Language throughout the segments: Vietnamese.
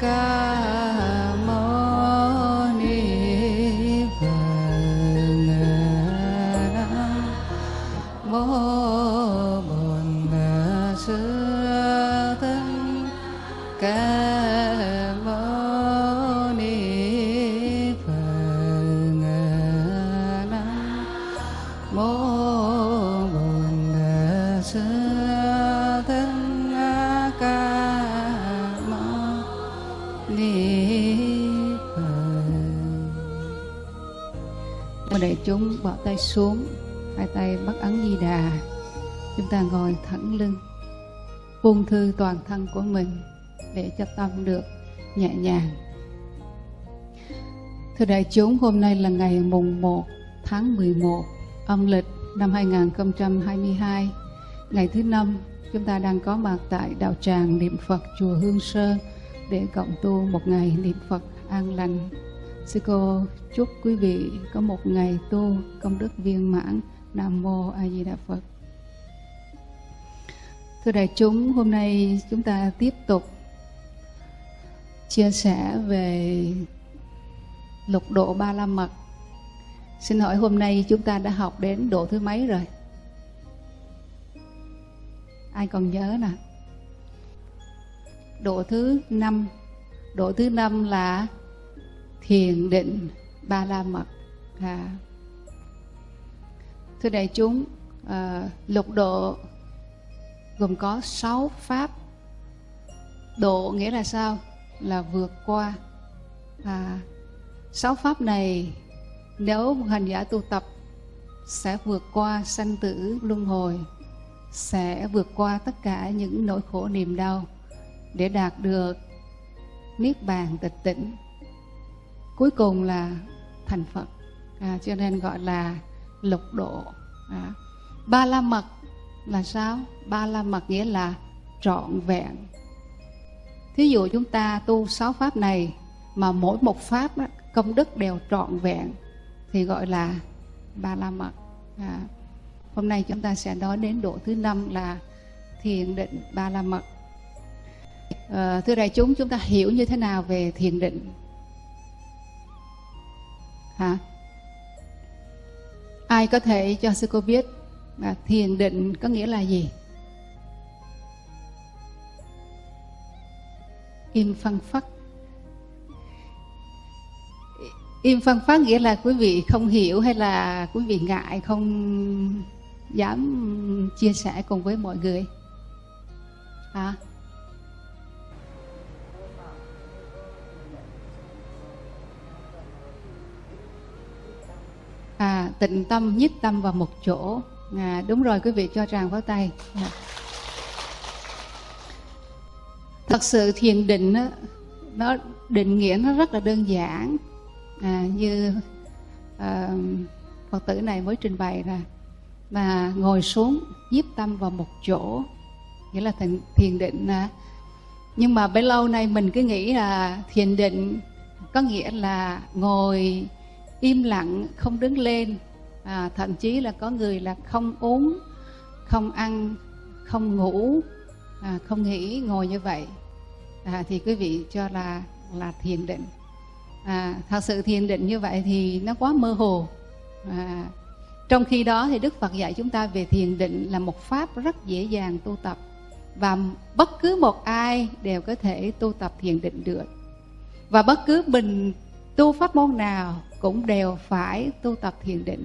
ca tay xuống, hai tay bắt ấn di đà. Chúng ta ngồi thẳng lưng, buông thư toàn thân của mình để cho tâm được nhẹ nhàng. Thưa đại chúng, hôm nay là ngày mùng 1 tháng 11 âm lịch năm 2022 ngày thứ năm, chúng ta đang có mặt tại đạo tràng niệm Phật chùa Hương Sơn để cộng tu một ngày niệm Phật an lành sư cô, chúc quý vị có một ngày tu công đức viên mãn. Nam mô a di đà phật. Thưa đại chúng, hôm nay chúng ta tiếp tục chia sẻ về lục độ ba la mật. Xin hỏi hôm nay chúng ta đã học đến độ thứ mấy rồi? Ai còn nhớ nè? Độ thứ năm. Độ thứ năm là thiền định ba la mật. À. thưa đại chúng à, lục độ gồm có sáu pháp. Độ nghĩa là sao? Là vượt qua. À, sáu pháp này nếu một hành giả tu tập sẽ vượt qua sanh tử luân hồi sẽ vượt qua tất cả những nỗi khổ niềm đau để đạt được niết bàn tịch tỉnh cuối cùng là thành phật. À, cho nên gọi là lục độ. À. ba la mật là sao? Ba la mật nghĩa là trọn vẹn. Thí dụ chúng ta tu sáu pháp này mà mỗi một pháp đó, công đức đều trọn vẹn thì gọi là ba la mật. À. hôm nay chúng ta sẽ nói đến độ thứ năm là thiền định ba la mật. À, thưa đại chúng chúng ta hiểu như thế nào về thiền định? À, ai có thể cho sư cô biết à, thiền định có nghĩa là gì? Im phăng phắc. Im phăng phát nghĩa là quý vị không hiểu hay là quý vị ngại không dám chia sẻ cùng với mọi người. À à, tịnh tâm nhất tâm vào một chỗ à, đúng rồi quý vị cho tràng vào tay à. thật sự thiền định đó, nó định nghĩa nó rất là đơn giản à, như à, phật tử này mới trình bày ra mà ngồi xuống nhiếp tâm vào một chỗ nghĩa là thiền, thiền định à. nhưng mà bấy lâu nay mình cứ nghĩ là thiền định có nghĩa là ngồi im lặng không đứng lên. À, thậm chí là có người là không uống không ăn không ngủ. À, không nghỉ ngồi như vậy. À, thì quý vị cho là là thiền định. À, thật sự thiền định như vậy thì nó quá mơ hồ. À, trong khi đó thì đức phật dạy chúng ta về thiền định là một pháp rất dễ dàng tu tập và bất cứ một ai đều có thể tu tập thiền định được. Và bất cứ mình tu pháp môn nào cũng đều phải tu tập thiền định.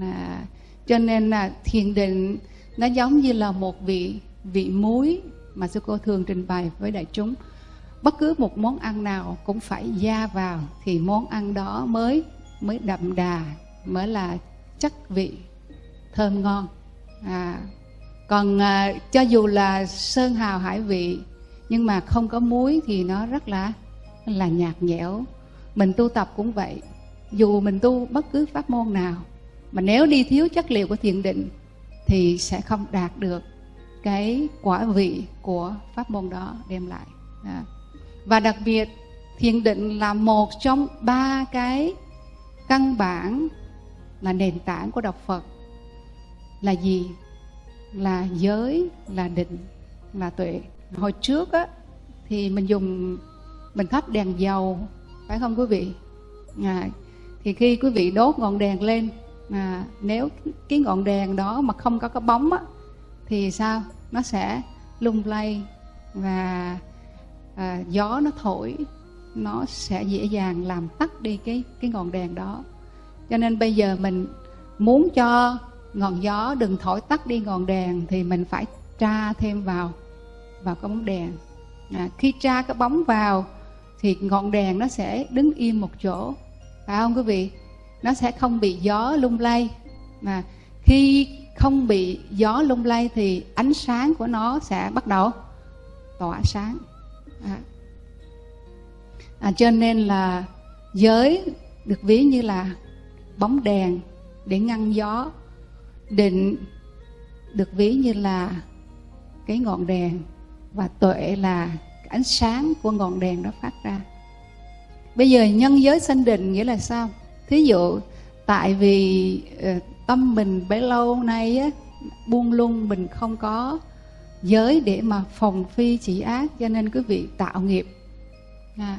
À, cho nên là thiền định nó giống như là một vị vị muối mà sư cô thường trình bày với đại chúng. Bất cứ một món ăn nào cũng phải gia vào thì món ăn đó mới mới đậm đà mới là chắc vị thơm ngon. À, còn à, cho dù là sơn hào hải vị nhưng mà không có muối thì nó rất là là nhạt nhẽo. Mình tu tập cũng vậy dù mình tu bất cứ pháp môn nào mà nếu đi thiếu chất liệu của thiền định thì sẽ không đạt được cái quả vị của pháp môn đó đem lại. À. và đặc biệt thiền định là một trong ba cái căn bản là nền tảng của đạo phật. Là gì? Là giới là định là tuệ. Hồi trước á thì mình dùng mình thắp đèn dầu phải không quý vị? À, thì khi quý vị đốt ngọn đèn lên à, nếu cái ngọn đèn đó mà không có cái bóng á, thì sao? Nó sẽ lung lay và à, gió nó thổi nó sẽ dễ dàng làm tắt đi cái cái ngọn đèn đó. Cho nên bây giờ mình muốn cho ngọn gió đừng thổi tắt đi ngọn đèn thì mình phải tra thêm vào vào cái bóng đèn. À, khi tra cái bóng vào thì ngọn đèn nó sẽ đứng im một chỗ phải không quý vị? Nó sẽ không bị gió lung lay. Mà khi không bị gió lung lay thì ánh sáng của nó sẽ bắt đầu tỏa sáng. À. À, cho nên là giới được ví như là bóng đèn để ngăn gió. Định được ví như là cái ngọn đèn và tuệ là ánh sáng của ngọn đèn đó phát ra bây giờ nhân giới sanh định nghĩa là sao? Thí dụ tại vì ờ, tâm mình bấy lâu nay á, buông lung mình không có giới để mà phòng phi chỉ ác cho nên quý vị tạo nghiệp. À,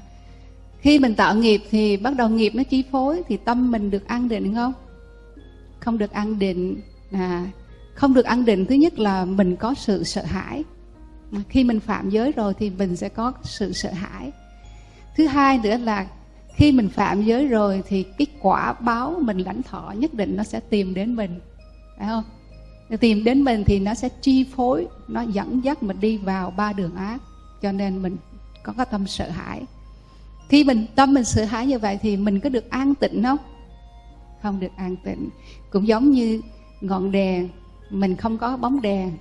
khi mình tạo nghiệp thì bắt đầu nghiệp nó chi phối thì tâm mình được an định không? Không được an định. À, không được an định thứ nhất là mình có sự sợ hãi. Khi mình phạm giới rồi thì mình sẽ có sự sợ hãi thứ hai nữa là khi mình phạm giới rồi thì cái quả báo mình lãnh thọ nhất định nó sẽ tìm đến mình. Phải không? Tìm đến mình thì nó sẽ chi phối, nó dẫn dắt mình đi vào ba đường ác. Cho nên mình có cái tâm sợ hãi. Khi mình, tâm mình sợ hãi như vậy thì mình có được an tịnh không? Không được an tịnh. Cũng giống như ngọn đèn, mình không có bóng đèn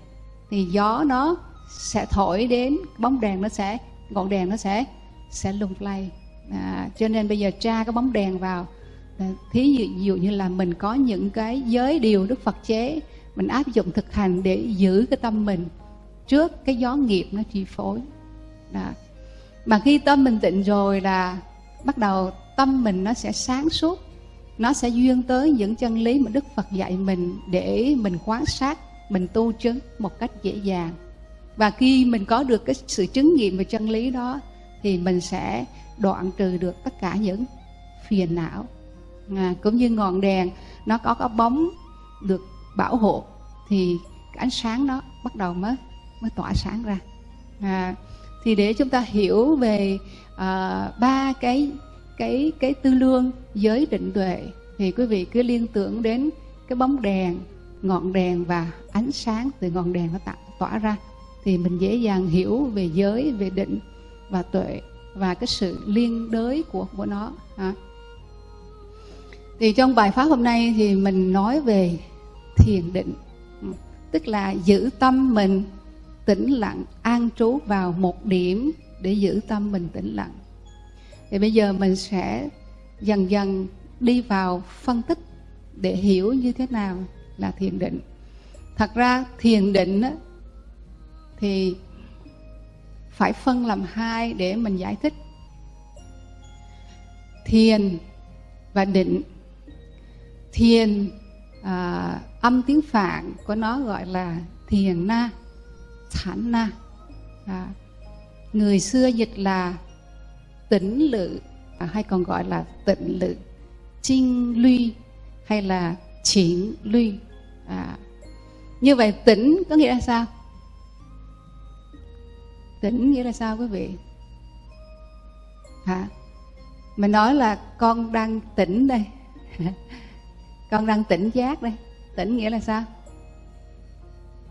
thì gió nó sẽ thổi đến, bóng đèn nó sẽ, ngọn đèn nó sẽ sẽ lung lay. À, cho nên bây giờ tra cái bóng đèn vào. À, thí dụ, dụ như là mình có những cái giới điều đức phật chế mình áp dụng thực hành để giữ cái tâm mình trước cái gió nghiệp nó chi phối. Đó. mà khi tâm mình tịnh rồi là bắt đầu tâm mình nó sẽ sáng suốt. Nó sẽ duyên tới những chân lý mà đức phật dạy mình để mình quan sát mình tu chứng một cách dễ dàng. Và khi mình có được cái sự chứng nghiệm về chân lý đó thì mình sẽ đoạn trừ được tất cả những phiền não. À, cũng như ngọn đèn nó có cái bóng được bảo hộ thì cái ánh sáng nó bắt đầu mới mới tỏa sáng ra. À, thì để chúng ta hiểu về à, ba cái cái cái tư lương giới định tuệ thì quý vị cứ liên tưởng đến cái bóng đèn ngọn đèn và ánh sáng từ ngọn đèn nó tạo tỏa ra thì mình dễ dàng hiểu về giới về định và tuệ và cái sự liên đới của của nó. À. thì trong bài pháp hôm nay thì mình nói về thiền định ừ, tức là giữ tâm mình tĩnh lặng an trú vào một điểm để giữ tâm mình tĩnh lặng. Thì bây giờ mình sẽ dần dần đi vào phân tích để hiểu như thế nào là thiền định. Thật ra thiền định á, thì phải phân làm hai để mình giải thích. Thiền và định. Thiền à, âm tiếng phạn của nó gọi là thiền na thản na. À, người xưa dịch là tĩnh lự à, hay còn gọi là tịnh lự chinh luy hay là triển luy à, như vậy tĩnh có nghĩa là sao? Tĩnh nghĩa là sao quý vị? Hả? Mình nói là con đang tỉnh đây. Con đang tỉnh giác đây. Tỉnh nghĩa là sao?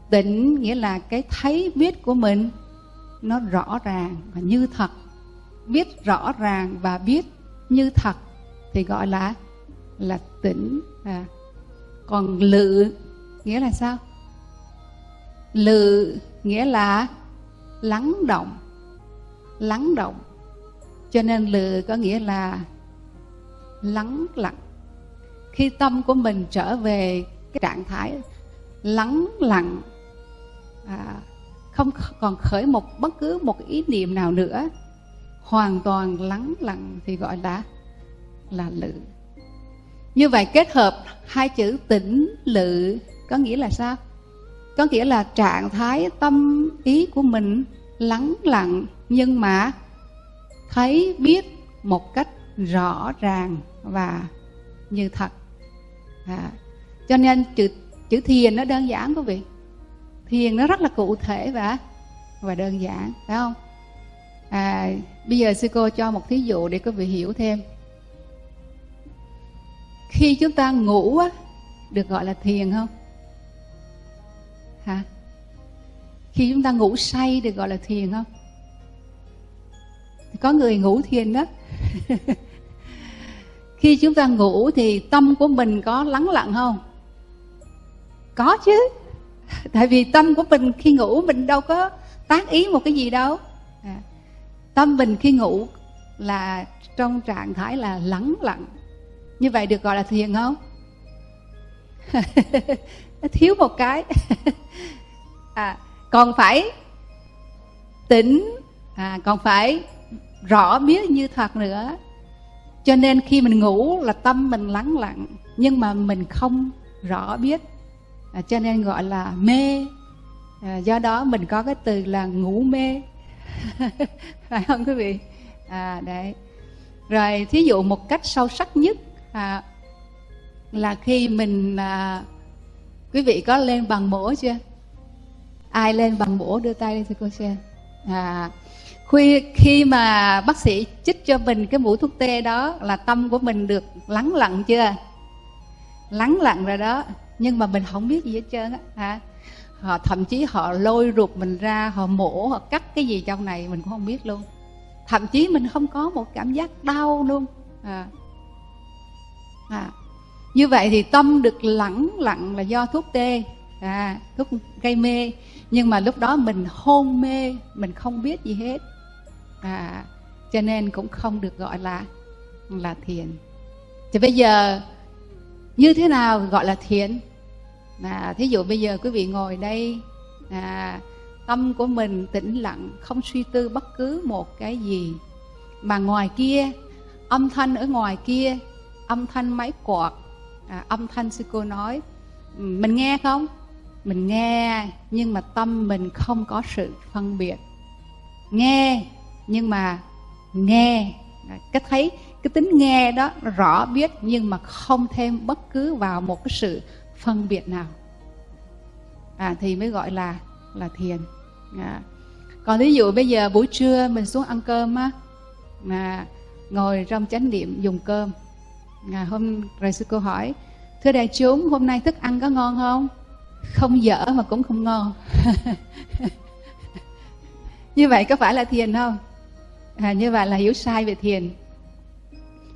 Tỉnh nghĩa là cái thấy biết của mình nó rõ ràng và như thật. Biết rõ ràng và biết như thật thì gọi là là tỉnh. À. còn lự nghĩa là sao? Lự nghĩa là lắng động lắng động. Cho nên lự có nghĩa là lắng lặng. Khi tâm của mình trở về cái trạng thái lắng lặng à, không còn khởi một bất cứ một ý niệm nào nữa hoàn toàn lắng lặng thì gọi là là lự như vậy kết hợp hai chữ tĩnh lự có nghĩa là sao? Có nghĩa là trạng thái tâm ý của mình lắng lặng nhưng mà thấy biết một cách rõ ràng và như thật. À, cho nên chữ chữ thiền nó đơn giản quý vị. Thiền nó rất là cụ thể và và đơn giản phải không? À, bây giờ sư cô cho một thí dụ để quý vị hiểu thêm. Khi chúng ta ngủ á được gọi là thiền không? Hả? Khi chúng ta ngủ say được gọi là thiền không? Có người ngủ thiền đó. Khi chúng ta ngủ thì tâm của mình có lắng lặng không? Có chứ. Tại vì tâm của mình khi ngủ mình đâu có tác ý một cái gì đâu. À, tâm mình khi ngủ là trong trạng thái là lắng lặng. Như vậy được gọi là thiền không? thiếu một cái. À, còn phải tỉnh à, còn phải rõ biết như thật nữa. Cho nên khi mình ngủ là tâm mình lắng lặng nhưng mà mình không rõ biết. À, cho nên gọi là mê. À, do đó mình có cái từ là ngủ mê. Phải không quý vị? À đấy. Rồi thí dụ một cách sâu sắc nhất à, là khi mình à, quý vị có lên bằng mổ chưa ai lên bằng mổ đưa tay lên cho cô xem à khi khi mà bác sĩ chích cho mình cái mũi thuốc tê đó là tâm của mình được lắng lặng chưa lắng lặng rồi đó, nhưng mà mình không biết gì hết trơn á, hả họ, thậm chí họ lôi ruột mình ra, họ mổ, họ cắt cái gì trong này mình cũng không biết luôn thậm chí mình không có một cảm giác đau luôn à. À như vậy thì tâm được lẳng lặng là do thuốc tê à, thuốc gây mê. Nhưng mà lúc đó mình hôn mê mình không biết gì hết. À, cho nên cũng không được gọi là là thiền. Thì bây giờ như thế nào gọi là thiền? À, thí dụ bây giờ quý vị ngồi đây à, tâm của mình tĩnh lặng không suy tư bất cứ một cái gì. Mà ngoài kia âm thanh ở ngoài kia âm thanh máy quạt à, âm thanh sư cô nói mình nghe không? Mình nghe nhưng mà tâm mình không có sự phân biệt. Nghe nhưng mà nghe. Cái thấy cái tính nghe đó rõ biết nhưng mà không thêm bất cứ vào một cái sự phân biệt nào. À, thì mới gọi là là thiền. À. còn ví dụ bây giờ buổi trưa mình xuống ăn cơm á mà ngồi trong chánh niệm dùng cơm à, hôm rồi sư cô hỏi thưa đại chúng hôm nay thức ăn có ngon không? Không dở mà cũng không ngon. Như vậy có phải là thiền không? À, như vậy là hiểu sai về thiền.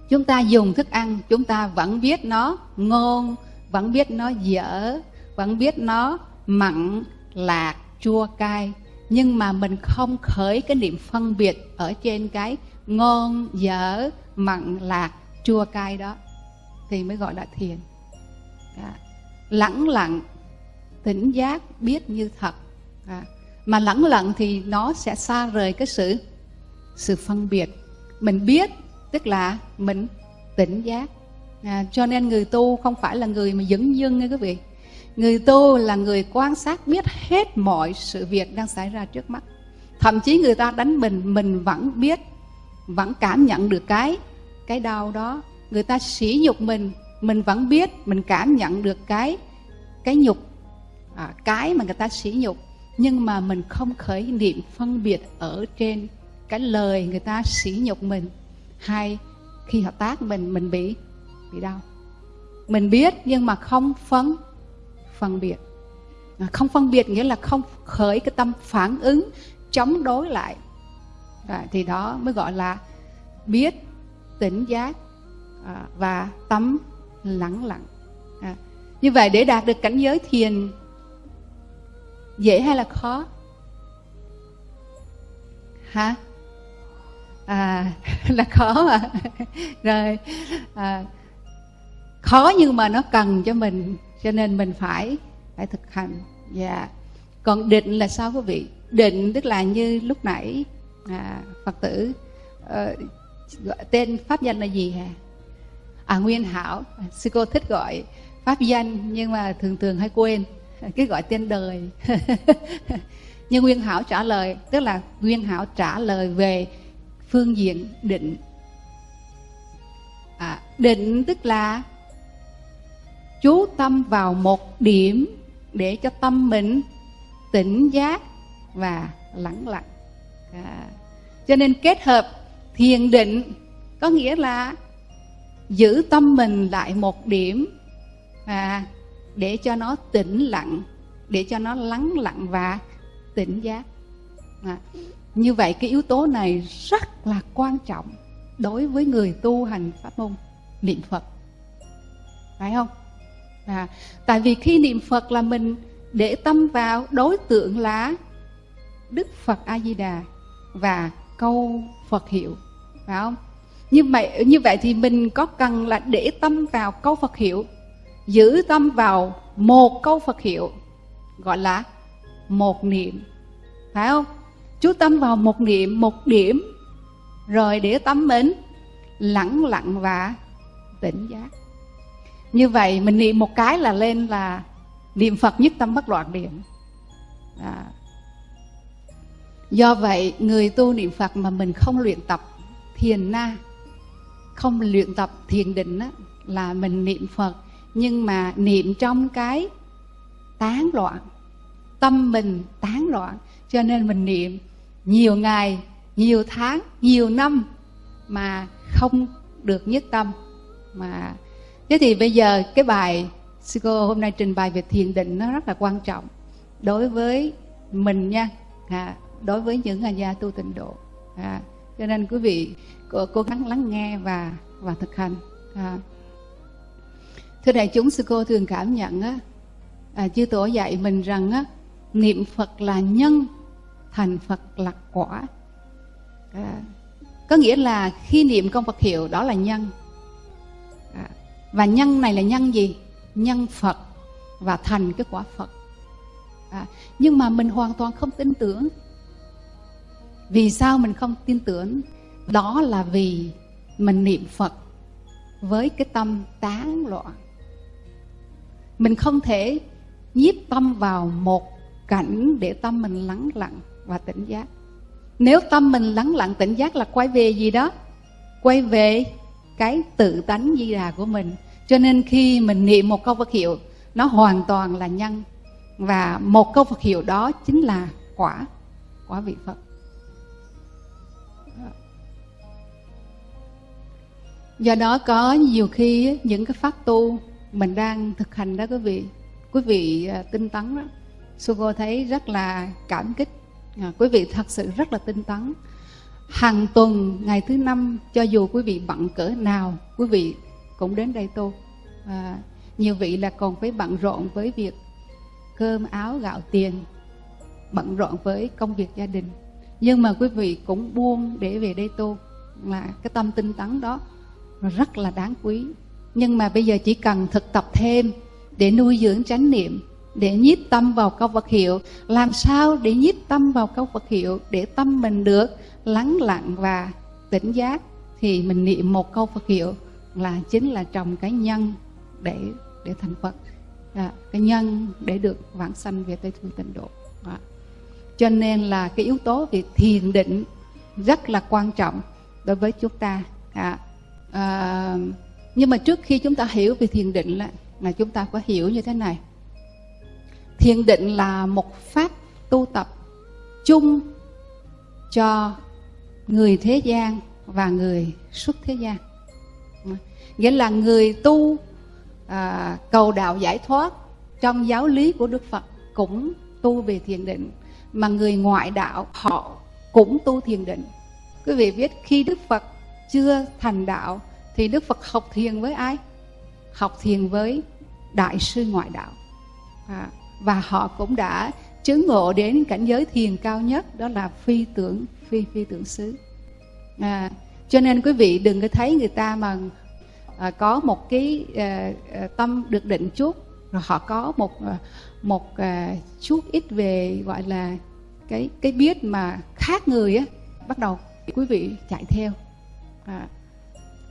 Chúng ta dùng thức ăn chúng ta vẫn biết nó ngon vẫn biết nó dở vẫn biết nó mặn lạc chua cay. Nhưng mà mình không khởi cái niệm phân biệt ở trên cái ngon dở mặn lạc chua cay đó thì mới gọi là thiền. À, lẳng lặng tỉnh giác biết như thật. À, mà lẳng lặng thì nó sẽ xa rời cái sự sự phân biệt. Mình biết tức là mình tỉnh giác. À, cho nên người tu không phải là người mà dấn dưng nghe quý vị. Người tu là người quan sát biết hết mọi sự việc đang xảy ra trước mắt. Thậm chí người ta đánh mình mình vẫn biết vẫn cảm nhận được cái cái đau đó. Người ta sỉ nhục mình mình vẫn biết mình cảm nhận được cái cái nhục à, cái mà người ta sỉ nhục. Nhưng mà mình không khởi niệm phân biệt ở trên cái lời người ta sỉ nhục mình. Hay khi họ tác mình mình bị bị đau. Mình biết nhưng mà không phân phân biệt. À, không phân biệt nghĩa là không khởi cái tâm phản ứng chống đối lại. À, thì đó mới gọi là biết tỉnh giác à, và tâm lắng lặng. À, như vậy để đạt được cảnh giới thiền dễ hay là khó? Hả? À là khó mà. Rồi à, khó nhưng mà nó cần cho mình cho nên mình phải phải thực hành. Dạ. Còn định là sao quý vị? Định tức là như lúc nãy à, phật tử uh, gọi tên pháp danh là gì hả? À nguyên hảo. Sư cô thích gọi pháp danh nhưng mà thường thường hay quên. Cái gọi tên đời. Nhưng nguyên hảo trả lời tức là nguyên hảo trả lời về phương diện định. À, định tức là chú tâm vào một điểm để cho tâm mình tỉnh giác và lắng lặng. À. cho nên kết hợp thiền định có nghĩa là giữ tâm mình lại một điểm à, để cho nó tĩnh lặng để cho nó lắng lặng và tỉnh giác. À, như vậy cái yếu tố này rất là quan trọng đối với người tu hành pháp môn niệm phật. Phải không? À, tại vì khi niệm phật là mình để tâm vào đối tượng là đức phật a di đà và câu phật hiệu phải không? Như vậy như vậy thì mình có cần là để tâm vào câu phật hiệu, giữ tâm vào một câu phật hiệu, gọi là một niệm. Phải không? Chú tâm vào một niệm, một điểm, rồi để tâm đến lẳng lặng và tỉnh giác. Như vậy, mình niệm một cái là lên là niệm phật nhất tâm bất loạn niệm. À. do vậy, người tu niệm phật mà mình không luyện tập thiền na không luyện tập thiền định á, là mình niệm phật. Nhưng mà niệm trong cái tán loạn tâm mình tán loạn. Cho nên mình niệm nhiều ngày nhiều tháng nhiều năm mà không được nhất tâm. Mà thế thì bây giờ cái bài sư cô hôm nay trình bày về thiền định nó rất là quan trọng đối với mình nha. À, đối với những nhà tu tịnh độ. À, cho nên quý vị cố, cố gắng lắng nghe và và thực hành. À. thưa đại chúng sư cô thường cảm nhận á à, chư tổ dạy mình rằng á niệm phật là nhân thành phật là quả. À, có nghĩa là khi niệm công phật hiệu đó là nhân. À, và nhân này là nhân gì? Nhân phật và thành cái quả phật. À, nhưng mà mình hoàn toàn không tin tưởng vì sao mình không tin tưởng? Đó là vì mình niệm phật với cái tâm tán loạn. Mình không thể nhiếp tâm vào một cảnh để tâm mình lắng lặng và tỉnh giác. Nếu tâm mình lắng lặng tỉnh giác là quay về gì đó? Quay về cái tự tánh di đà của mình. Cho nên khi mình niệm một câu Phật hiệu, nó hoàn toàn là nhân. Và một câu Phật hiệu đó chính là quả quả vị Phật. Do đó có nhiều khi những cái pháp tu mình đang thực hành đó quý vị. Quý vị à, tinh tấn đó Sugo thấy rất là cảm kích. À, quý vị thật sự rất là tinh tấn. Hàng tuần ngày thứ năm cho dù quý vị bận cỡ nào quý vị cũng đến đây tu. À, nhiều vị là còn phải bận rộn với việc cơm áo gạo tiền bận rộn với công việc gia đình. Nhưng mà quý vị cũng buông để về đây tu. Là cái tâm tinh tấn đó rất là đáng quý. Nhưng mà bây giờ chỉ cần thực tập thêm để nuôi dưỡng chánh niệm để nhiếp tâm vào câu Phật hiệu. Làm sao để nhiếp tâm vào câu Phật hiệu để tâm mình được lắng lặng và tỉnh giác? Thì mình niệm một câu Phật hiệu là chính là trồng cái nhân để để thành Phật. À, cái nhân để được vãng sanh về Tây Phương Tịnh Độ. À. cho nên là cái yếu tố về thiền định rất là quan trọng đối với chúng ta. À, à, nhưng mà trước khi chúng ta hiểu về thiền định là, là chúng ta phải hiểu như thế này. Thiền định là một pháp tu tập chung cho người thế gian và người xuất thế gian. Nghĩa là người tu à, cầu đạo giải thoát trong giáo lý của đức phật cũng tu về thiền định mà người ngoại đạo họ cũng tu thiền định. Quý vị biết khi đức phật chưa thành đạo thì đức phật học thiền với ai? Học thiền với đại sư ngoại đạo. À, và họ cũng đã chứng ngộ đến cảnh giới thiền cao nhất đó là phi tưởng phi phi tưởng xứ. À, cho nên quý vị đừng có thấy người ta mà à, có một cái à, à tâm được định chút rồi họ có một à, một à, chút ít về gọi là cái cái biết mà khác người á bắt đầu quý vị chạy theo à,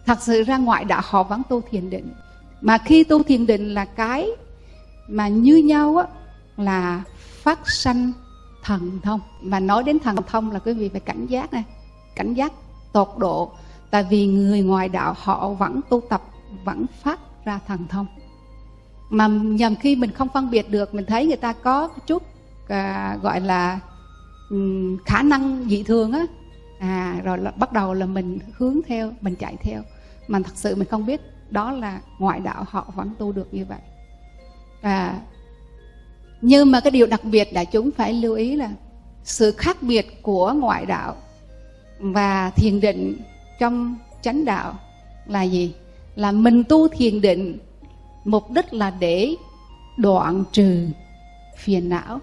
thật sự ra ngoại đạo họ vẫn tu thiền định. Mà khi tu thiền định là cái mà như nhau á là phát sanh thần thông. Mà nói đến thần thông là quý vị phải cảnh giác này cảnh giác tột độ. Tại vì người ngoài đạo họ vẫn tu tập vẫn phát ra thần thông. Mà nhầm khi mình không phân biệt được mình thấy người ta có chút à, gọi là khả năng dị thường á à rồi là bắt đầu là mình hướng theo, mình chạy theo. Mà thật sự mình không biết đó là ngoại đạo họ vẫn tu được như vậy. À nhưng mà cái điều đặc biệt đại chúng phải lưu ý là sự khác biệt của ngoại đạo và thiền định trong chánh đạo là gì? Là mình tu thiền định, mục đích là để đoạn trừ phiền não.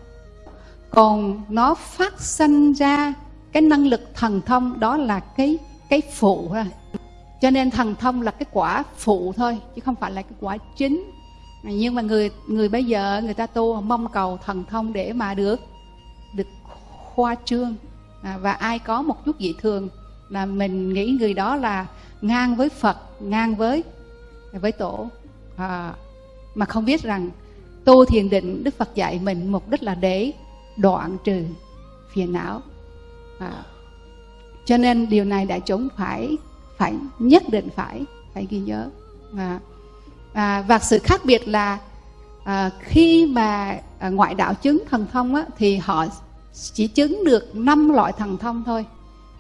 Còn nó phát sinh ra cái năng lực thần thông đó là cái cái phụ thôi. Cho nên thần thông là cái quả phụ thôi chứ không phải là cái quả chính. Nhưng mà người người bây giờ người ta tu mong cầu thần thông để mà được được khoa trương. À, và ai có một chút dị thường là mình nghĩ người đó là ngang với Phật ngang với với tổ. À, mà không biết rằng tu thiền định Đức Phật dạy mình mục đích là để đoạn trừ phiền não à, cho nên điều này đại chúng phải phải nhất định phải phải ghi nhớ. À, à, và sự khác biệt là à, khi mà à, ngoại đạo chứng thần thông á, thì họ chỉ chứng được năm loại thần thông thôi.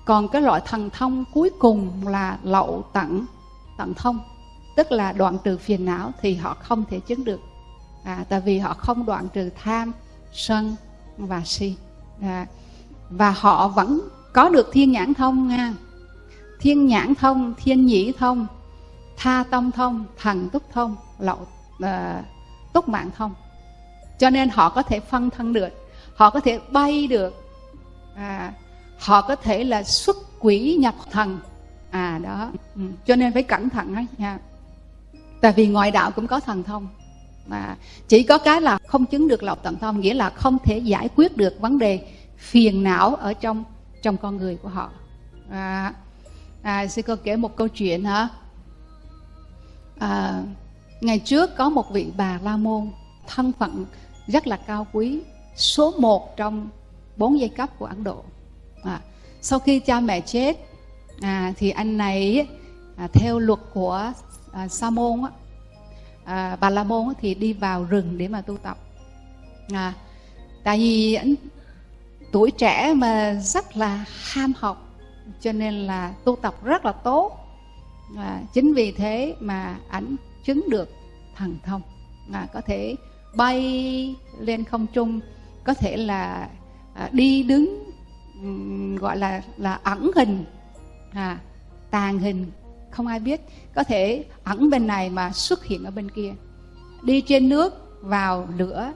Còn cái loại thần thông cuối cùng là lậu tận tận thông tức là đoạn trừ phiền não thì họ không thể chứng được. À, tại vì họ không đoạn trừ tham sân và si. À, và họ vẫn có được thiên nhãn thông nha. Thiên nhãn thông thiên nhĩ thông tha tâm thông thần túc thông lậu uh, túc mạng thông. Cho nên họ có thể phân thân được họ có thể bay được à, họ có thể là xuất quỷ nhập thần. À đó. Ừ. cho nên phải cẩn thận đó nha. Tại vì ngoại đạo cũng có thần thông. Mà chỉ có cái là không chứng được lậu tận thông nghĩa là không thể giải quyết được vấn đề phiền não ở trong trong con người của họ. À, à sư cô kể một câu chuyện hả? À, ngày trước có một vị bà la môn thân phận rất là cao quý số một trong bốn giai cấp của ấn độ. À, sau khi cha mẹ chết à, thì anh này à, theo luật của à, sa môn á, à, bà la môn á, thì đi vào rừng để mà tu tập. À, tại vì anh tuổi trẻ mà rất là ham học cho nên là tu tập rất là tốt. À, chính vì thế mà ảnh chứng được thần thông. À, có thể bay lên không trung có thể là à, đi đứng um, gọi là là ẩn hình à, tàn hình không ai biết. Có thể ẩn bên này mà xuất hiện ở bên kia. Đi trên nước vào lửa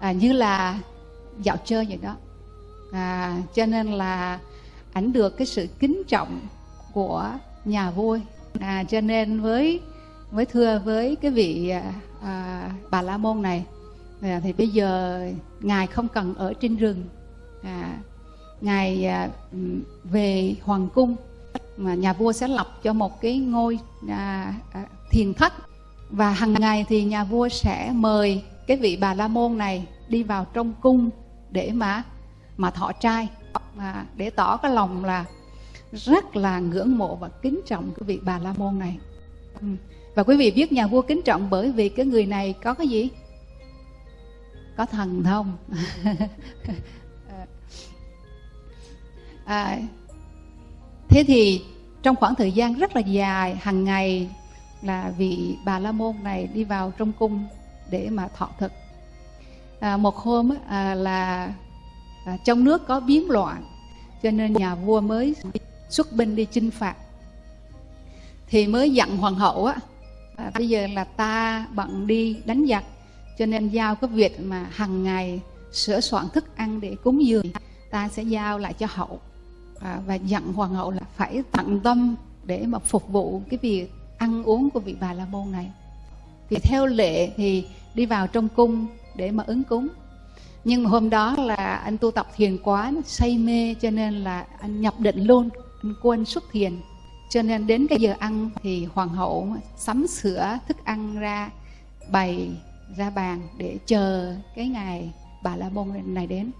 à, như là dạo chơi vậy đó. À, cho nên là ảnh được cái sự kính trọng của nhà vua. À, cho nên với với thưa với cái vị à, à, bà la môn này à, thì bây giờ ngài không cần ở trên rừng. À, ngài à, về hoàng cung mà nhà vua sẽ lập cho một cái ngôi à, à, thiền thất. Và hàng ngày thì nhà vua sẽ mời cái vị bà la môn này đi vào trong cung để mà mà thọ trai. Mà để tỏ cái lòng là rất là ngưỡng mộ và kính trọng cái vị bà la môn này. Ừ. Và quý vị biết nhà vua kính trọng bởi vì cái người này có cái gì? Có thần thông. À, thế thì trong khoảng thời gian rất là dài hàng ngày là vị bà la môn này đi vào trong cung để mà thọ thực à, một hôm à, là à, trong nước có biến loạn cho nên nhà vua mới xuất binh đi chinh phạt. Thì mới dặn hoàng hậu á à, bây giờ là ta bận đi đánh giặc cho nên giao cái việc mà hàng ngày sửa soạn thức ăn để cúng dường ta sẽ giao lại cho hậu. À, và dặn hoàng hậu là phải tận tâm để mà phục vụ cái việc ăn uống của vị bà la môn này. Thì theo lệ thì đi vào trong cung để mà ứng cúng. Nhưng mà hôm đó là anh tu tập thiền quá say mê cho nên là anh nhập định luôn anh quên xuất thiền. Cho nên đến cái giờ ăn thì hoàng hậu sắm sửa thức ăn ra bày ra bàn để chờ cái ngày bà la môn này đến.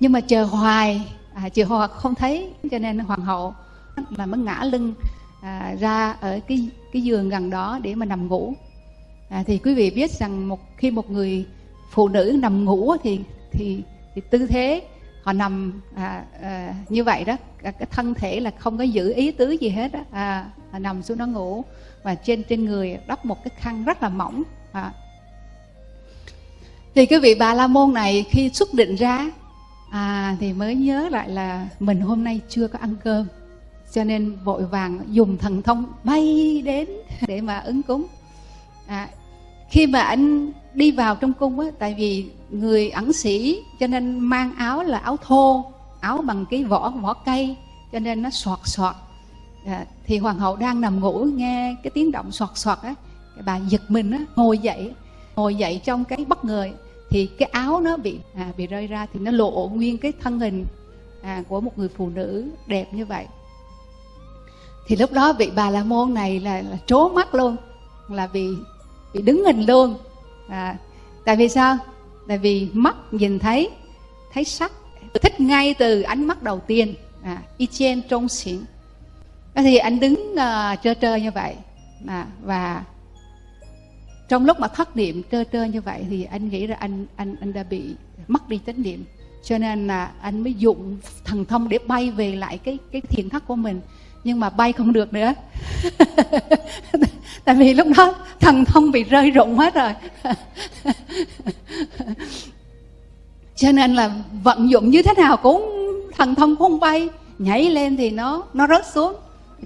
Nhưng mà chờ hoài à, chờ hoài không thấy cho nên hoàng hậu là mới ngã lưng à, ra ở cái cái giường gần đó để mà nằm ngủ. À, thì quý vị biết rằng một khi một người phụ nữ nằm ngủ thì thì thì tư thế họ nằm à, à, như vậy đó cái thân thể là không có giữ ý tứ gì hết đó. À, họ nằm xuống đó ngủ và trên trên người đắp một cái khăn rất là mỏng à. thì cái vị bà la môn này khi xuất định ra à, thì mới nhớ lại là mình hôm nay chưa có ăn cơm cho nên vội vàng dùng thần thông bay đến để mà ứng cúng à, khi mà anh đi vào trong cung á tại vì người ẩn sĩ cho nên mang áo là áo thô áo bằng cái vỏ vỏ cây cho nên nó soạt soạt. À, thì hoàng hậu đang nằm ngủ nghe cái tiếng động soạt soạt á bà giật mình á ngồi dậy ngồi dậy trong cái bất ngờ thì cái áo nó bị à, bị rơi ra thì nó lộ nguyên cái thân hình à, của một người phụ nữ đẹp như vậy. Thì lúc đó vị bà la môn này là, là trố mắt luôn là vì bị đứng hình luôn. À, tại vì sao? Tại vì mắt nhìn thấy thấy sắc. Thích ngay từ ánh mắt đầu tiên. À, y chen trong xỉn. Thì anh đứng uh, trơ trơ như vậy. À, và trong lúc mà thất niệm trơ trơ như vậy thì anh nghĩ là anh anh anh đã bị mất đi chánh niệm. Cho nên là anh mới dụng thần thông để bay về lại cái cái thiền thất của mình nhưng mà bay không được nữa. Tại vì lúc đó thần thông bị rơi rụng hết rồi. Cho nên là vận dụng như thế nào cũng thần thông không bay. Nhảy lên thì nó nó rớt xuống.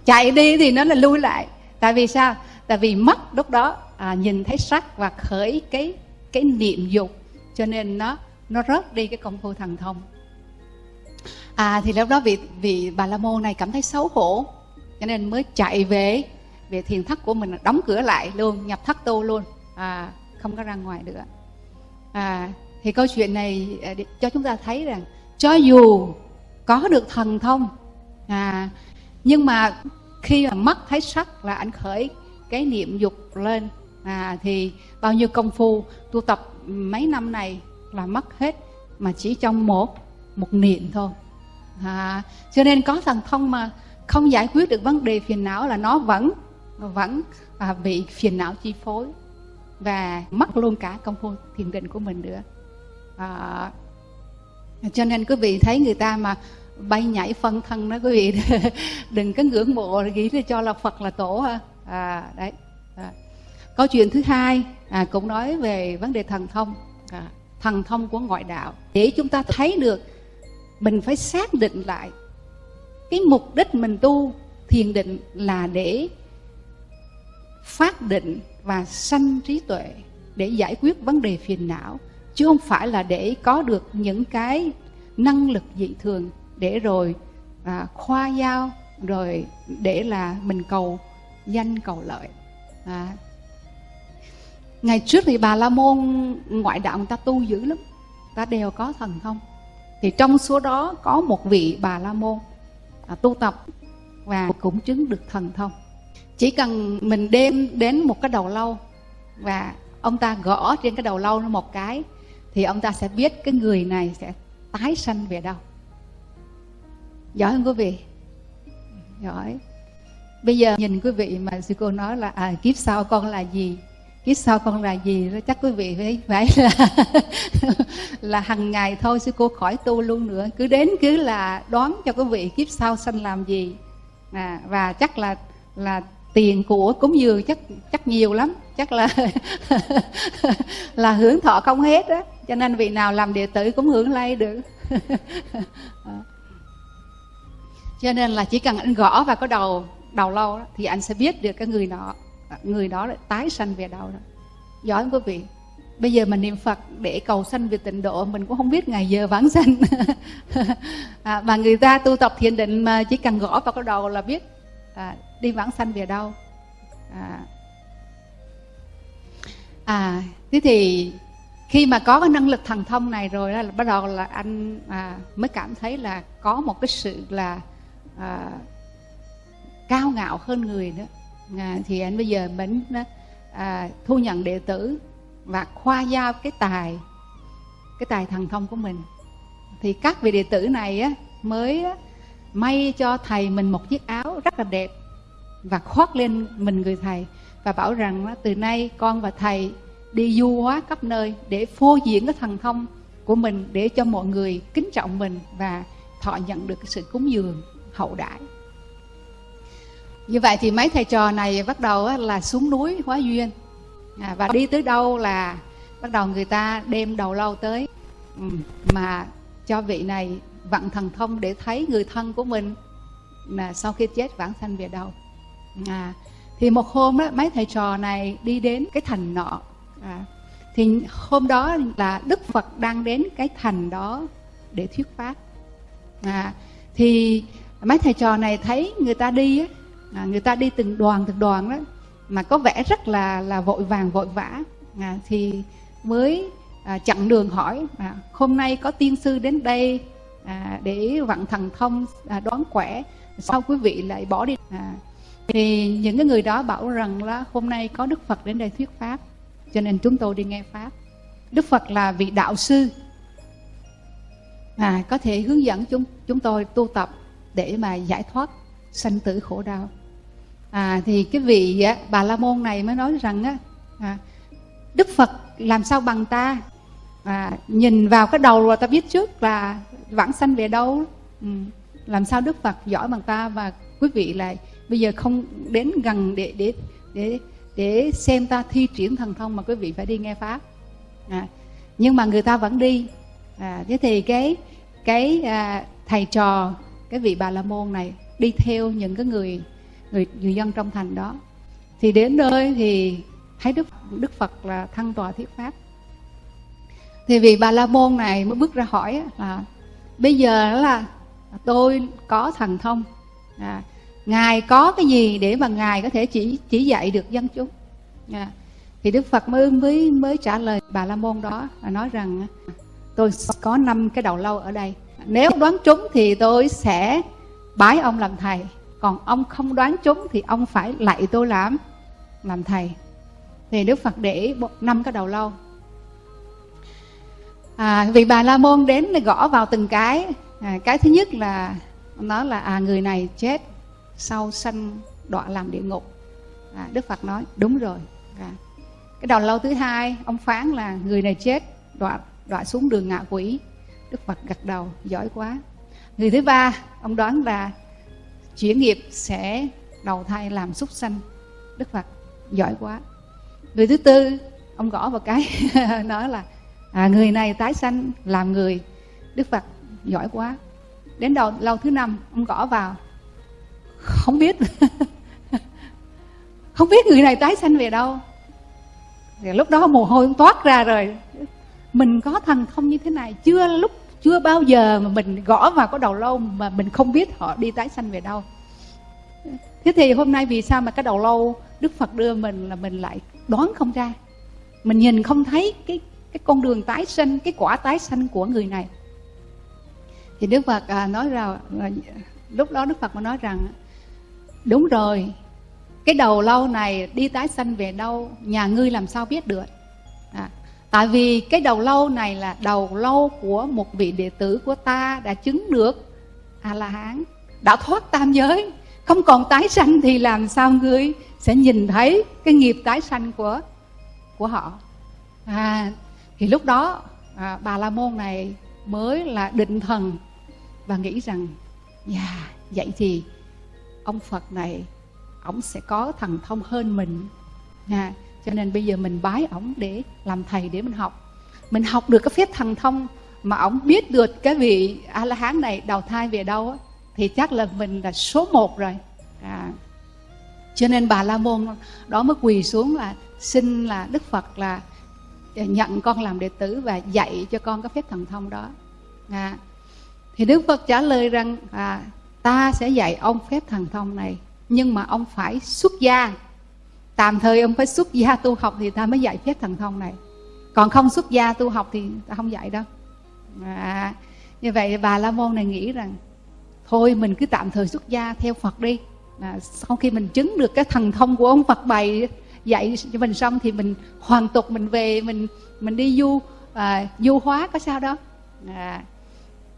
Chạy đi thì nó là lui lại. Tại vì sao? Tại vì mắt lúc đó à, nhìn thấy sắc và khởi cái cái niệm dục. Cho nên nó nó rớt đi cái công phu thần thông à thì lúc đó vị vị bà la môn này cảm thấy xấu hổ, cho nên mới chạy về. Về thiền thất của mình đóng cửa lại luôn, nhập thất tu luôn. À không có ra ngoài nữa. À thì câu chuyện này à, cho chúng ta thấy rằng, cho dù có được thần thông à nhưng mà khi mà mắt thấy sắc là ảnh khởi cái niệm dục lên. À thì bao nhiêu công phu tu tập mấy năm này là mất hết, mà chỉ trong một một niệm thôi. À, cho nên có thần thông mà không giải quyết được vấn đề phiền não là nó vẫn vẫn à, bị phiền não chi phối và mất luôn cả công phu thiền định của mình nữa. À, cho nên quý vị thấy người ta mà bay nhảy phân thân đó quý vị đừng có ngưỡng mộ nghĩ là cho là phật là tổ ha. À đấy à. câu chuyện thứ hai à, cũng nói về vấn đề thần thông. À, thần thông của ngoại đạo. Để chúng ta thấy được mình phải xác định lại. Cái mục đích mình tu thiền định là để phát định và sanh trí tuệ để giải quyết vấn đề phiền não chứ không phải là để có được những cái năng lực dị thường để rồi à, khoa giao rồi để là mình cầu danh cầu lợi. À. ngày trước thì bà la môn ngoại đạo người ta tu dữ lắm. Ta đều có thần thông thì trong số đó có một vị bà la môn à, tu tập và cũng chứng được thần thông. Chỉ cần mình đem đến một cái đầu lâu và ông ta gõ trên cái đầu lâu nó một cái thì ông ta sẽ biết cái người này sẽ tái sanh về đâu. Giỏi không quý vị? Giỏi. Bây giờ nhìn quý vị mà sư cô nói là à, kiếp sau con là gì? Kiếp sau con là gì đó chắc quý vị phải phải là là hằng ngày thôi sư cô khỏi tu luôn nữa. Cứ đến cứ là đoán cho quý vị kiếp sau sanh làm gì. À, và chắc là là tiền của cúng dường chắc chắc nhiều lắm. Chắc là là hưởng thọ không hết á. Cho nên vị nào làm đệ tử cũng hưởng lây được. Cho nên là chỉ cần anh gõ vào cái đầu đầu lâu đó, thì anh sẽ biết được cái người đó người đó lại tái sanh về đâu đó giỏi không quý vị? Bây giờ mình niệm phật để cầu sanh về tịnh độ mình cũng không biết ngày giờ vãng sanh. À, mà người ta tu tập thiền định mà chỉ cần gõ vào cái đầu là biết à, đi vãng sanh về đâu. À, à thế thì khi mà có cái năng lực thần thông này rồi là bắt đầu là anh à, mới cảm thấy là có một cái sự là à, cao ngạo hơn người nữa à, thì anh bây giờ mình à, thu nhận đệ tử và khoa giao cái tài cái tài thần thông của mình. Thì các vị đệ tử này á, mới á, may cho thầy mình một chiếc áo rất là đẹp và khoác lên mình người thầy và bảo rằng từ nay con và thầy đi du hóa khắp nơi để phô diễn cái thần thông của mình để cho mọi người kính trọng mình và thọ nhận được cái sự cúng dường hậu đại như vậy thì mấy thầy trò này bắt đầu là xuống núi hóa duyên. À, và đi tới đâu là bắt đầu người ta đem đầu lâu tới. Ừ, mà cho vị này vận thần thông để thấy người thân của mình là sau khi chết vãng sanh về đâu. À, thì một hôm đó mấy thầy trò này đi đến cái thành nọ. À, thì hôm đó là đức phật đang đến cái thành đó để thuyết pháp. À, thì mấy thầy trò này thấy người ta đi á, à, người ta đi từng đoàn từng đoàn đó mà có vẻ rất là là vội vàng vội vã. À, thì mới à, chặn đường hỏi à, hôm nay có tiên sư đến đây à, để vận thần thông à, đoán quẻ sau quý vị lại bỏ đi? À, thì những cái người đó bảo rằng là hôm nay có đức phật đến đây thuyết pháp cho nên chúng tôi đi nghe pháp. Đức phật là vị đạo sư. À, có thể hướng dẫn chúng chúng tôi tu tập để mà giải thoát sanh tử khổ đau à, thì cái vị á, bà la môn này mới nói rằng á à, đức phật làm sao bằng ta? À, nhìn vào cái đầu rồi ta biết trước là vãng sanh về đâu. Ừ. làm sao đức phật giỏi bằng ta? Và quý vị lại bây giờ không đến gần để để để để xem ta thi triển thần thông mà quý vị phải đi nghe pháp. À, nhưng mà người ta vẫn đi. À, thế thì cái cái à, thầy trò cái vị bà la môn này đi theo những cái người người người dân trong thành đó. Thì đến nơi thì thấy đức đức phật là thăng tòa thuyết pháp. Thì vì bà la môn này mới bước ra hỏi là bây giờ là tôi có thần thông à, ngài có cái gì để mà ngài có thể chỉ chỉ dạy được dân chúng? À, thì đức phật mới mới mới trả lời bà la môn đó là nói rằng tôi có năm cái đầu lâu ở đây. Nếu đoán trúng thì tôi sẽ bái ông làm thầy còn ông không đoán trúng thì ông phải lạy tôi làm làm thầy. Thì đức phật để năm cái đầu lâu. À, vị bà la môn đến gõ vào từng cái. À, cái thứ nhất là nó là à người này chết sau sanh đọa làm địa ngục. À, đức phật nói đúng rồi. À. cái đầu lâu thứ hai ông phán là người này chết đọa đọa xuống đường ngạ quỷ. Đức phật gật đầu giỏi quá. Người thứ ba ông đoán là chuyển nghiệp sẽ đầu thai làm súc sanh. Đức phật giỏi quá. Người thứ tư ông gõ vào cái nói là à, người này tái sanh làm người. Đức phật giỏi quá. Đến đầu lâu thứ năm ông gõ vào. Không biết. Không biết người này tái sanh về đâu. Thì lúc đó mồ hôi toát ra rồi. Mình có thần thông như thế này chưa lúc chưa bao giờ mà mình gõ vào cái đầu lâu mà mình không biết họ đi tái sanh về đâu. Thế thì hôm nay vì sao mà cái đầu lâu đức phật đưa mình là mình lại đoán không ra? Mình nhìn không thấy cái cái con đường tái sinh cái quả tái sanh của người này. Thì đức phật à, nói rằng à, lúc đó đức phật mới nói rằng đúng rồi cái đầu lâu này đi tái sanh về đâu nhà ngươi làm sao biết được? À, tại vì cái đầu lâu này là đầu lâu của một vị đệ tử của ta đã chứng được a la hán đã thoát tam giới. Không còn tái sanh thì làm sao ngươi sẽ nhìn thấy cái nghiệp tái sanh của của họ? À thì lúc đó à, bà la môn này mới là định thần và nghĩ rằng dạ yeah, vậy thì ông phật này ông sẽ có thần thông hơn mình. À, cho nên bây giờ mình bái ổng để làm thầy để mình học. Mình học được cái phép thần thông mà ổng biết được cái vị a la hán này đầu thai về đâu á, thì chắc là mình là số một rồi. À, cho nên bà la môn đó mới quỳ xuống là xin là đức phật là nhận con làm đệ tử và dạy cho con cái phép thần thông đó. À, thì đức phật trả lời rằng à, ta sẽ dạy ông phép thần thông này nhưng mà ông phải xuất gia tạm thời ông phải xuất gia tu học thì ta mới dạy phép thần thông này. Còn không xuất gia tu học thì ta không dạy đâu. À, như vậy bà la môn này nghĩ rằng thôi mình cứ tạm thời xuất gia theo phật đi. À, sau khi mình chứng được cái thần thông của ông phật bày dạy cho mình xong thì mình hoàn tục mình về mình mình đi du à, du hóa có sao đâu. À,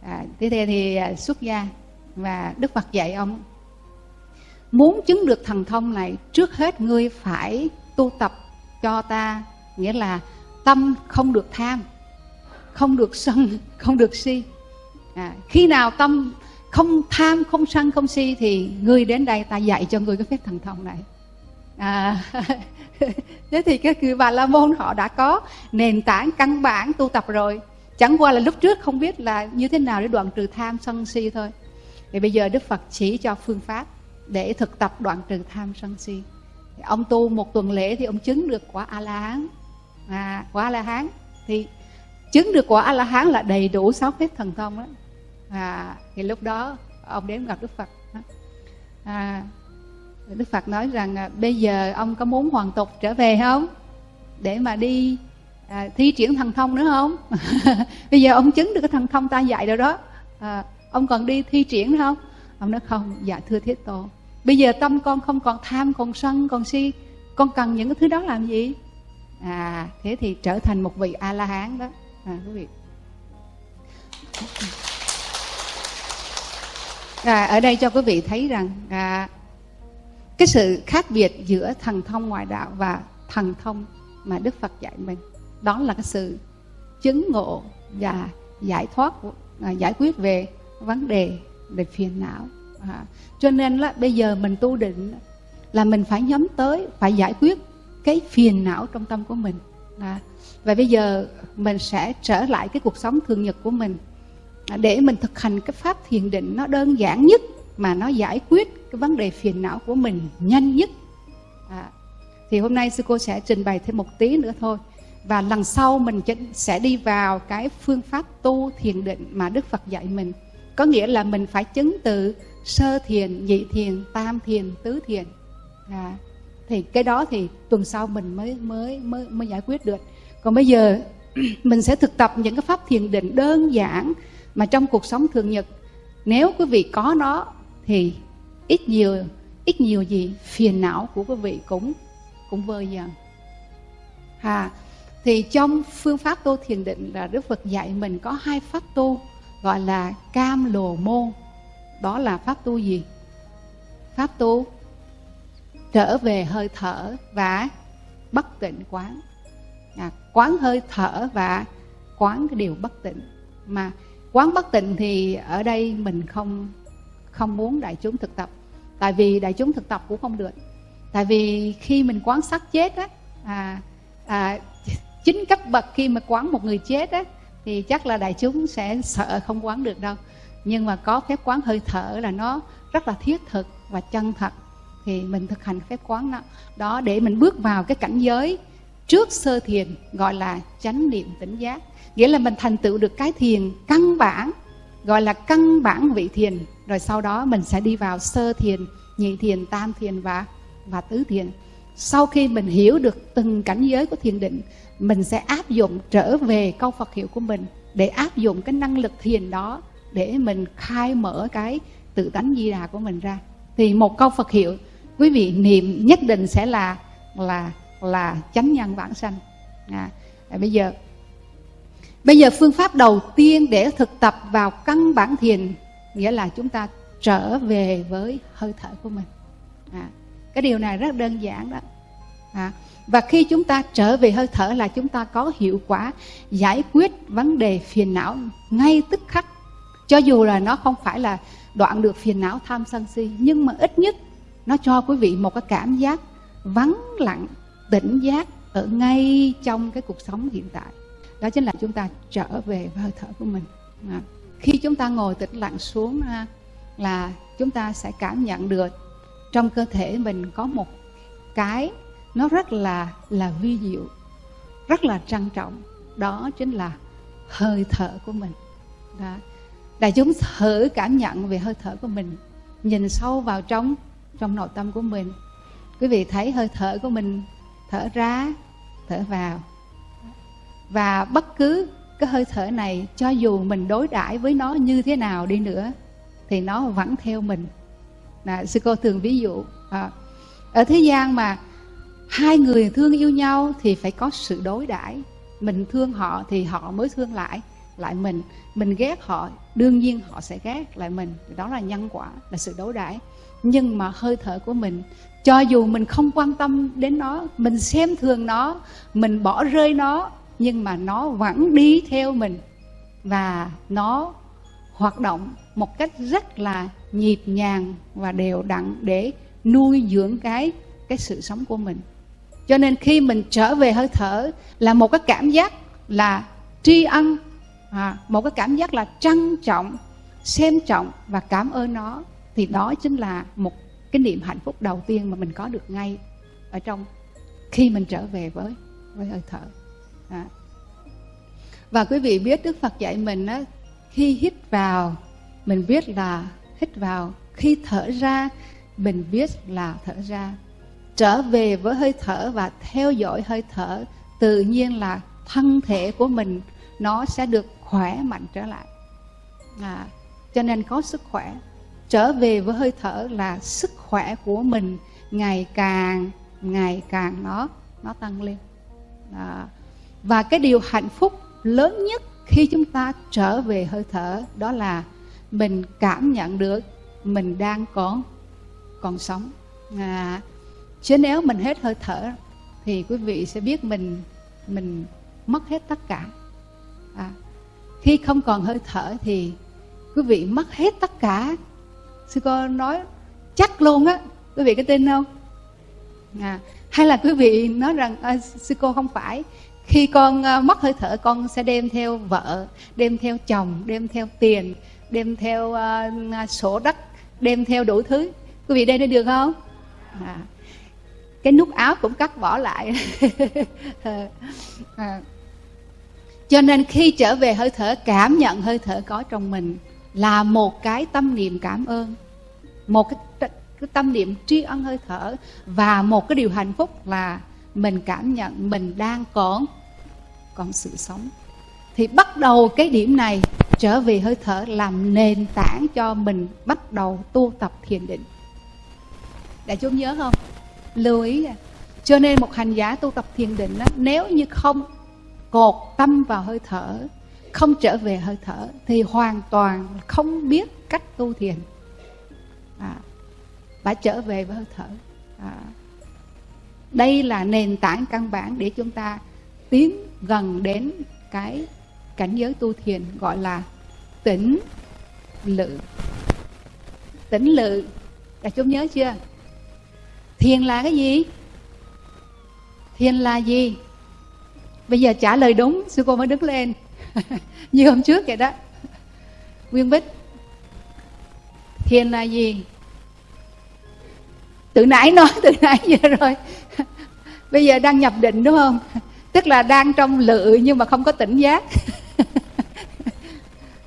à, thế thì, thì à, xuất gia và đức phật dạy ông muốn chứng được thần thông này trước hết ngươi phải tu tập cho ta nghĩa là tâm không được tham không được sân không được si. À, khi nào tâm không tham không sân không si thì người đến đây ta dạy cho người cái phép thần thông này. À, thế thì cái cư bà la môn họ đã có nền tảng căn bản tu tập rồi. Chẳng qua là lúc trước không biết là như thế nào để đoạn trừ tham sân si thôi. Thì bây giờ đức phật chỉ cho phương pháp để thực tập đoạn trừ tham sân si. Ông tu một tuần lễ thì ông chứng được quả a la hán à, quả a la hán thì chứng được quả a la hán là đầy đủ sáu phép thần thông đó. À, thì lúc đó ông đến gặp đức phật à, đức phật nói rằng à, bây giờ ông có muốn hoàn tục trở về không? Để mà đi à, thi triển thần thông nữa không? Bây giờ ông chứng được cái thần thông ta dạy rồi đó. À, ông còn đi thi triển nữa không? Ông nói không dạ thưa thiết tổ bây giờ tâm con không còn tham còn sân còn si con cần những cái thứ đó làm gì? À thế thì trở thành một vị a la hán đó. À quý vị. À, ở đây cho quý vị thấy rằng à, cái sự khác biệt giữa thần thông ngoại đạo và thần thông mà đức phật dạy mình đó là cái sự chứng ngộ và giải thoát à, giải quyết về vấn đề về phiền não à, cho nên là bây giờ mình tu định là mình phải nhắm tới phải giải quyết cái phiền não trong tâm của mình. À, và bây giờ mình sẽ trở lại cái cuộc sống thường nhật của mình. À, để mình thực hành cái pháp thiền định nó đơn giản nhất mà nó giải quyết cái vấn đề phiền não của mình nhanh nhất. À, thì hôm nay sư cô sẽ trình bày thêm một tí nữa thôi. Và lần sau mình sẽ đi vào cái phương pháp tu thiền định mà đức phật dạy mình. Có nghĩa là mình phải chứng từ sơ thiền nhị thiền tam thiền tứ thiền. À, thì cái đó thì tuần sau mình mới mới mới mới giải quyết được. Còn bây giờ mình sẽ thực tập những cái pháp thiền định đơn giản mà trong cuộc sống thường nhật. Nếu quý vị có nó thì ít nhiều ít nhiều gì phiền não của quý vị cũng cũng vơi dần. À, thì trong phương pháp tu thiền định là đức phật dạy mình có hai pháp tu gọi là cam lồ môn đó là pháp tu gì? Pháp tu? Trở về hơi thở và bất tịnh quán. À, quán hơi thở và quán cái điều bất tịnh. Mà quán bất tịnh thì ở đây mình không không muốn đại chúng thực tập. Tại vì đại chúng thực tập cũng không được. Tại vì khi mình quán sát chết á à, à, chính cấp bậc khi mà quán một người chết á thì chắc là đại chúng sẽ sợ không quán được đâu nhưng mà có phép quán hơi thở là nó rất là thiết thực và chân thật. Thì mình thực hành phép quán đó, đó để mình bước vào cái cảnh giới trước sơ thiền gọi là chánh niệm tỉnh giác. Nghĩa là mình thành tựu được cái thiền căn bản gọi là căn bản vị thiền. Rồi sau đó mình sẽ đi vào sơ thiền nhị thiền tam thiền và và tứ thiền. Sau khi mình hiểu được từng cảnh giới của thiền định mình sẽ áp dụng trở về câu Phật hiệu của mình để áp dụng cái năng lực thiền đó để mình khai mở cái tự tánh di đà của mình ra. Thì một câu Phật hiệu quý vị niệm nhất định sẽ là là là chánh nhân vãng sanh. À, à, bây giờ bây giờ phương pháp đầu tiên để thực tập vào căn bản thiền nghĩa là chúng ta trở về với hơi thở của mình. À, cái điều này rất đơn giản đó. À, và khi chúng ta trở về hơi thở là chúng ta có hiệu quả giải quyết vấn đề phiền não ngay tức khắc cho dù là nó không phải là đoạn được phiền não tham sân si nhưng mà ít nhất nó cho quý vị một cái cảm giác vắng lặng tỉnh giác ở ngay trong cái cuộc sống hiện tại. Đó chính là chúng ta trở về với hơi thở của mình. À, khi chúng ta ngồi tĩnh lặng xuống ha, là chúng ta sẽ cảm nhận được trong cơ thể mình có một cái nó rất là là vi diệu rất là trang trọng. Đó chính là hơi thở của mình. Đó đại chúng thử cảm nhận về hơi thở của mình nhìn sâu vào trong trong nội tâm của mình. Quý vị thấy hơi thở của mình thở ra thở vào. Và bất cứ cái hơi thở này cho dù mình đối đãi với nó như thế nào đi nữa thì nó vẫn theo mình. Là sư cô thường ví dụ à, ở thế gian mà hai người thương yêu nhau thì phải có sự đối đãi. Mình thương họ thì họ mới thương lại lại mình. Mình ghét họ, đương nhiên họ sẽ ghét lại mình. Đó là nhân quả, là sự đối đãi. Nhưng mà hơi thở của mình, cho dù mình không quan tâm đến nó, mình xem thường nó, mình bỏ rơi nó, nhưng mà nó vẫn đi theo mình. Và nó hoạt động một cách rất là nhịp nhàng và đều đặn để nuôi dưỡng cái cái sự sống của mình. Cho nên khi mình trở về hơi thở là một cái cảm giác là tri ân à, một cái cảm giác là trân trọng xem trọng và cảm ơn nó. Thì đó chính là một cái niệm hạnh phúc đầu tiên mà mình có được ngay ở trong khi mình trở về với với hơi thở. À. và quý vị biết đức phật dạy mình á khi hít vào mình biết là hít vào. Khi thở ra mình biết là thở ra. Trở về với hơi thở và theo dõi hơi thở tự nhiên là thân thể của mình nó sẽ được khỏe mạnh trở lại. À, cho nên có sức khỏe. Trở về với hơi thở là sức khỏe của mình ngày càng ngày càng nó nó tăng lên. À, và cái điều hạnh phúc lớn nhất khi chúng ta trở về hơi thở đó là mình cảm nhận được mình đang còn còn sống. À, chứ nếu mình hết hơi thở thì quý vị sẽ biết mình mình mất hết tất cả. À, khi không còn hơi thở thì quý vị mất hết tất cả. Sư cô nói chắc luôn á quý vị có tin không? À, hay là quý vị nói rằng à, sư cô không phải. Khi con à, mất hơi thở con sẽ đem theo vợ đem theo chồng đem theo tiền đem theo à, à sổ đất đem theo đủ thứ. Quý vị đây được không? À, cái nút áo cũng cắt bỏ lại. À cho nên khi trở về hơi thở cảm nhận hơi thở có trong mình là một cái tâm niệm cảm ơn một cái, cái tâm niệm tri ân hơi thở và một cái điều hạnh phúc là mình cảm nhận mình đang còn còn sự sống. Thì bắt đầu cái điểm này trở về hơi thở làm nền tảng cho mình bắt đầu tu tập thiền định. Đại chúng nhớ không? Lưu ý à. cho nên một hành giả tu tập thiền định đó, nếu như không cột tâm vào hơi thở không trở về hơi thở thì hoàn toàn không biết cách tu thiền. À, phải trở về với hơi thở. À, đây là nền tảng căn bản để chúng ta tiến gần đến cái cảnh giới tu thiền gọi là tĩnh lự. Tĩnh lự đã chúng nhớ chưa? Thiền là cái gì? Thiền là gì? Bây giờ trả lời đúng, sư cô mới đứng lên. Như hôm trước vậy đó. Nguyên bích. Thiền là gì? Tự nãy nói, từ nãy giờ rồi. Bây giờ đang nhập định đúng không? Tức là đang trong lự nhưng mà không có tỉnh giác.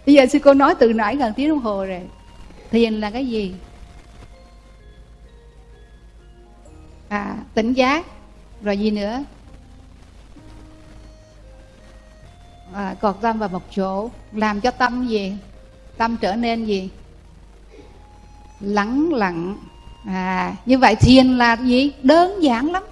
Bây giờ sư cô nói từ nãy gần tiếng đồng hồ rồi. Thiền là cái gì? À tỉnh giác. Rồi gì nữa? À, cột tâm vào một chỗ làm cho tâm gì? Tâm trở nên gì? Lắng lặng. À như vậy thiền là gì? Đơn giản lắm.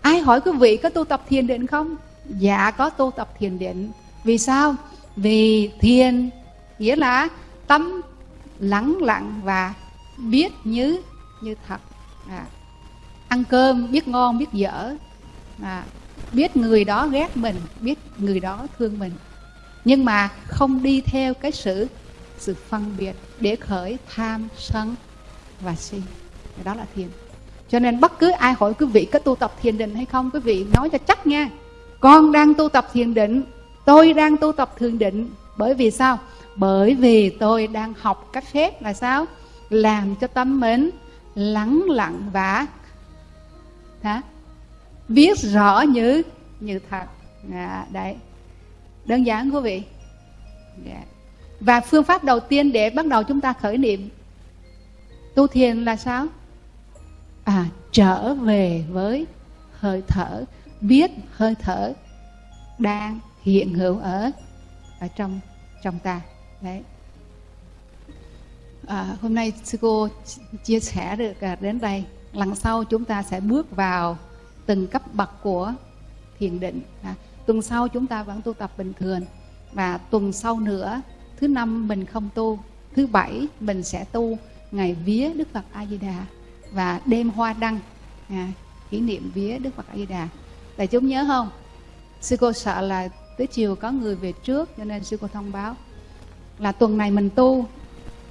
Ai hỏi quý vị có tu tập thiền định không? Dạ có tu tập thiền định. Vì sao? Vì thiền nghĩa là tâm lắng lặng và biết như như thật. À, ăn cơm biết ngon biết dở. À, biết người đó ghét mình, biết người đó thương mình. Nhưng mà không đi theo cái sự sự phân biệt, để khởi tham sân và si. Đó là thiền. Cho nên bất cứ ai hỏi quý vị có tu tập thiền định hay không, quý vị nói cho chắc nha. Con đang tu tập thiền định, tôi đang tu tập thiền định. Bởi vì sao? Bởi vì tôi đang học cách phép là sao? Làm cho tâm mến lắng lặng và, hả? Biết rõ như như thật. À, đấy. Đơn giản quý vị. Yeah. Và phương pháp đầu tiên để bắt đầu chúng ta khởi niệm tu thiền là sao? À trở về với hơi thở biết hơi thở đang hiện hữu ở ở trong trong ta. Đấy. À, hôm nay sư cô chia sẻ được à, đến đây. Lần sau chúng ta sẽ bước vào từng cấp bậc của thiền định. À, tuần sau chúng ta vẫn tu tập bình thường. Và tuần sau nữa thứ năm mình không tu thứ bảy mình sẽ tu ngày vía đức phật a di đà và đêm hoa đăng. À, kỷ niệm vía đức phật a di đà đại chúng nhớ không? Sư cô sợ là tới chiều có người về trước cho nên sư cô thông báo là tuần này mình tu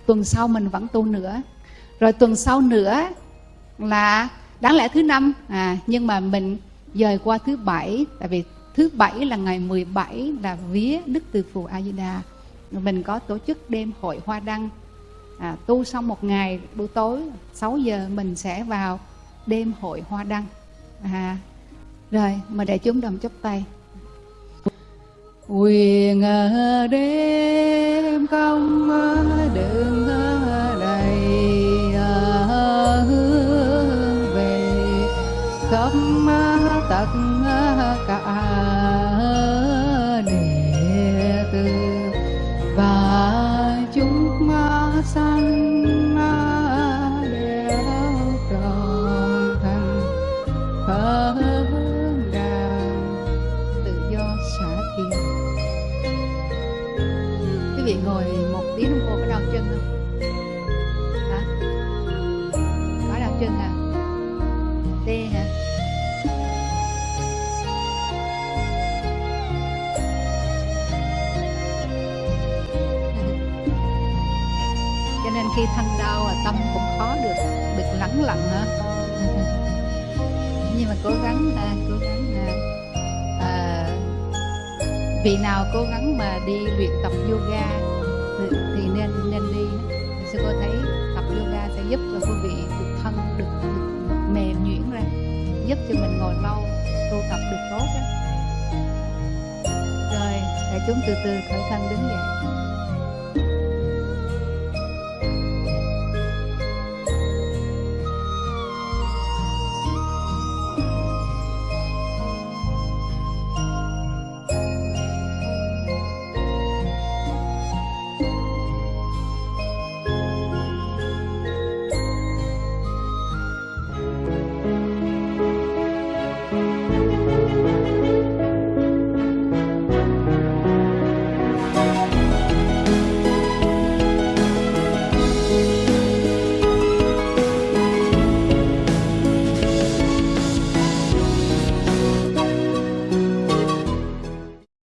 tuần sau mình vẫn tu nữa. Rồi tuần sau nữa là đáng lẽ thứ năm à nhưng mà mình dời qua thứ bảy tại vì thứ bảy là ngày 17 là vía đức từ phụ a di đà. Mình có tổ chức đêm hội hoa đăng à, tu xong một ngày buổi tối 6 giờ mình sẽ vào đêm hội hoa đăng. À, rồi mà để chúng đồng chắp tay. Quyền đêm công đường đầy tất cả đệ tử và chúng sanh đều trọn thành phật đàn tự do xả thiền quý vị ngồi một tiếng đồng hồ có đau chân không vị nào cố gắng mà đi luyện tập yoga thì, thì nên nên đi sư cô thấy tập yoga sẽ giúp cho quý vị được thân được, được mềm nhuyễn ra giúp cho mình ngồi lâu tu tập được tốt đó. rồi để chúng từ từ khởi thân đứng dậy